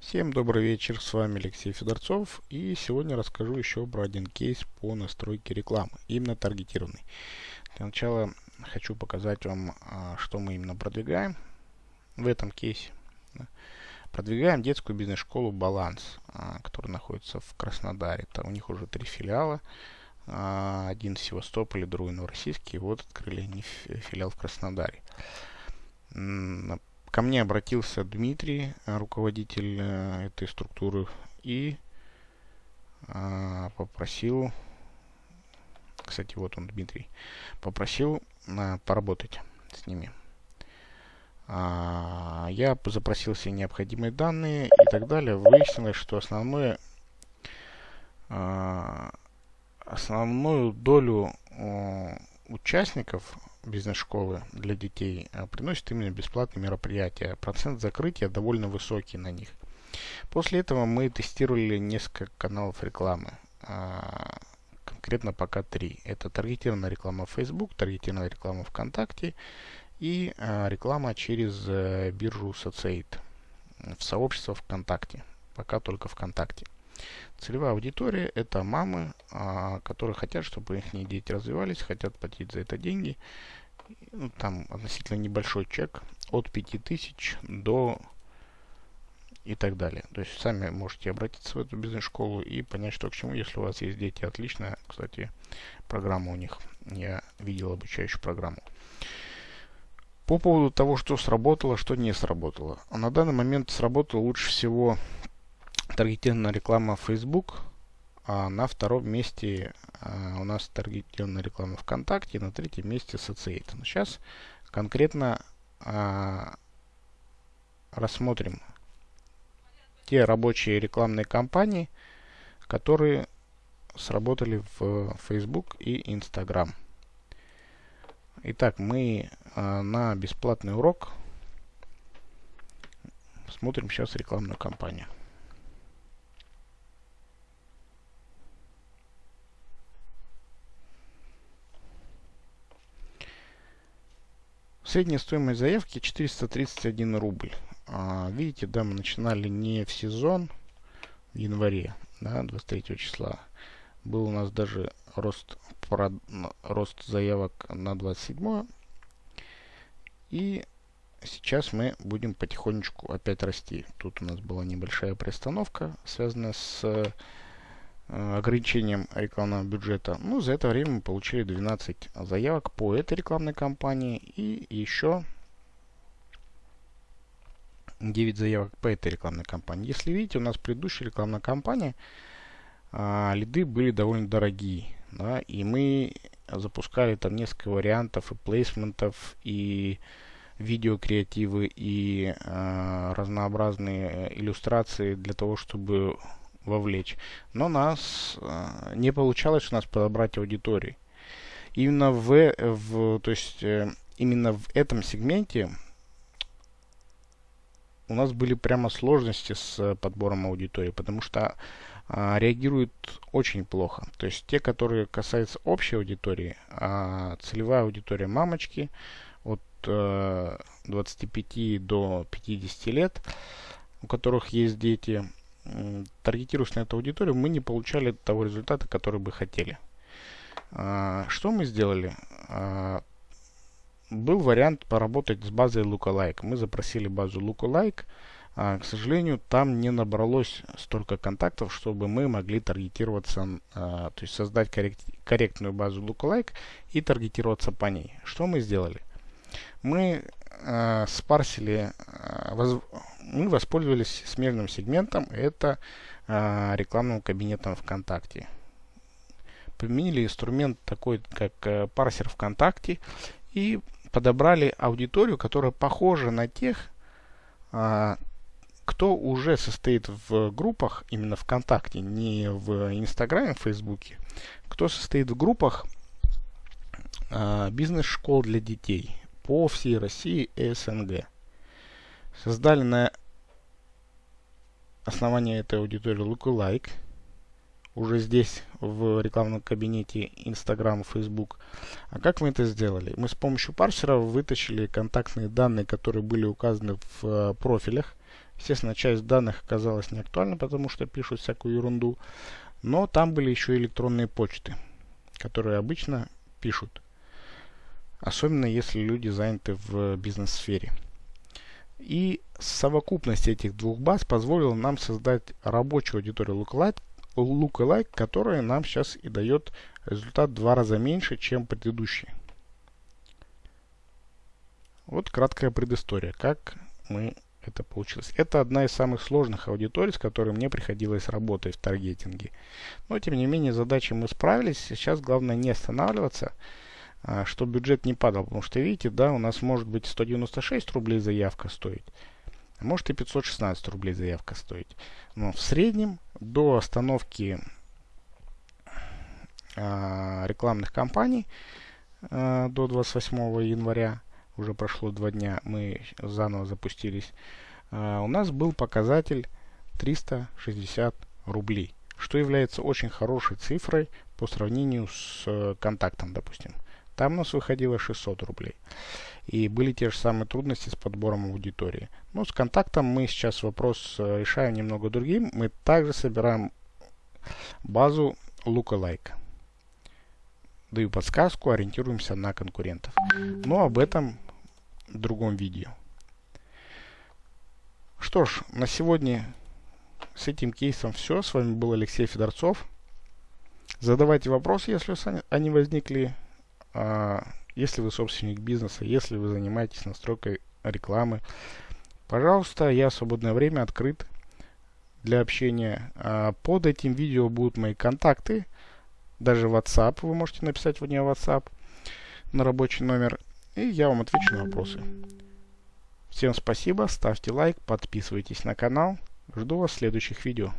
Всем добрый вечер, с вами Алексей Федорцов и сегодня расскажу еще про один кейс по настройке рекламы, именно таргетированный. Для начала хочу показать вам, а, что мы именно продвигаем в этом кейсе. Продвигаем детскую бизнес-школу «Баланс», а, которая находится в Краснодаре. Там у них уже три филиала, а, один в Севастополе, другой Новороссийске, и вот открыли они филиал в Краснодаре. Ко мне обратился Дмитрий, руководитель э, этой структуры, и попросил, кстати, вот он, Дмитрий, попросил поработать с ними. А, я запросил все необходимые данные и так далее. Выяснилось, что основное, а, основную долю участников бизнес-школы для детей а, приносит именно бесплатные мероприятия. Процент закрытия довольно высокий на них. После этого мы тестировали несколько каналов рекламы. Конкретно пока три. Это таргетированная реклама в Facebook, таргетированная реклама ВКонтакте и а, реклама через э, биржу Sociate в сообщество ВКонтакте. Пока только ВКонтакте. Целевая аудитория это мамы, а, которые хотят, чтобы их дети развивались, хотят платить за это деньги. Ну, там относительно небольшой чек от 5000 до и так далее. То есть сами можете обратиться в эту бизнес-школу и понять, что к чему, если у вас есть дети. Отличная, кстати, программа у них. Я видел обучающую программу. По поводу того, что сработало, что не сработало. На данный момент сработала лучше всего таргетированная реклама Facebook, а на втором месте а, у нас таргетированная реклама ВКонтакте, на третьем месте Sociate. Но сейчас конкретно а, рассмотрим те рабочие рекламные кампании, которые сработали в Facebook и Instagram. Итак, мы э, на бесплатный урок смотрим сейчас рекламную кампанию. Средняя стоимость заявки 431 рубль. А, видите, да, мы начинали не в сезон, в январе, да, 23 числа. Был у нас даже рост, прод, рост заявок на 27 и сейчас мы будем потихонечку опять расти. Тут у нас была небольшая приостановка, связанная с ограничением рекламного бюджета. Ну, за это время мы получили 12 заявок по этой рекламной кампании и еще 9 заявок по этой рекламной кампании. Если видите, у нас предыдущая рекламная кампания а, лиды были довольно дорогие. Да, и мы запускали там несколько вариантов и плейсментов, и видеокреативы, и э, разнообразные иллюстрации для того, чтобы вовлечь. Но нас э, не получалось у нас подобрать аудитории. Именно в, в то есть э, именно в этом сегменте у нас были прямо сложности с подбором аудитории, потому что а, реагируют очень плохо. То есть те, которые касаются общей аудитории, а целевая аудитория мамочки от э, 25 до 50 лет, у которых есть дети, э, таргетируясь на эту аудиторию, мы не получали того результата, который бы хотели. А, что мы сделали? А, был вариант поработать с базой Lookalike. Мы запросили базу Lookalike. А, к сожалению, там не набралось столько контактов, чтобы мы могли таргетироваться, то есть создать коррект, корректную базу Lookalike и таргетироваться по ней. Что мы сделали? Мы спарсили, мы воспользовались смежным сегментом, это а, рекламным кабинетом ВКонтакте. Применили инструмент такой, как а, парсер ВКонтакте и подобрали аудиторию, которая похожа на тех, а, кто уже состоит в группах, именно ВКонтакте, не в Инстаграме, в Фейсбуке, кто состоит в группах э, бизнес-школ для детей по всей России и СНГ. Создали на основании этой аудитории Lookalike, уже здесь в рекламном кабинете Instagram, Facebook. А как мы это сделали? Мы с помощью парсера вытащили контактные данные, которые были указаны в э, профилях Естественно, часть данных оказалась не актуальна, потому что пишут всякую ерунду. Но там были еще электронные почты, которые обычно пишут. Особенно если люди заняты в бизнес-сфере. И совокупность этих двух баз позволила нам создать рабочую аудиторию Lookalike, lookalike которая нам сейчас и дает результат в два раза меньше, чем предыдущий. Вот краткая предыстория, как мы это получилось. Это одна из самых сложных аудиторий, с которой мне приходилось работать в таргетинге. Но, тем не менее, задачи мы справились. Сейчас главное не останавливаться, а, чтобы бюджет не падал. Потому что, видите, да, у нас может быть 196 рублей заявка стоить, а может и 516 рублей заявка стоить. Но в среднем до остановки а, рекламных кампаний а, до 28 января уже прошло два дня, мы заново запустились, а, у нас был показатель 360 рублей, что является очень хорошей цифрой по сравнению с э, контактом, допустим. Там у нас выходило 600 рублей. И были те же самые трудности с подбором аудитории. Но с контактом мы сейчас вопрос э, решаем немного другим. Мы также собираем базу lookalike. Даю подсказку, ориентируемся на конкурентов. Но об этом в другом видео. Что ж, на сегодня с этим кейсом все. С вами был Алексей Федорцов. Задавайте вопросы, если они возникли. А, если вы собственник бизнеса, если вы занимаетесь настройкой рекламы. Пожалуйста, я в свободное время открыт для общения. А, под этим видео будут мои контакты. Даже WhatsApp. Вы можете написать в нее WhatsApp на рабочий номер и я вам отвечу на вопросы. Всем спасибо, ставьте лайк, подписывайтесь на канал. Жду вас в следующих видео.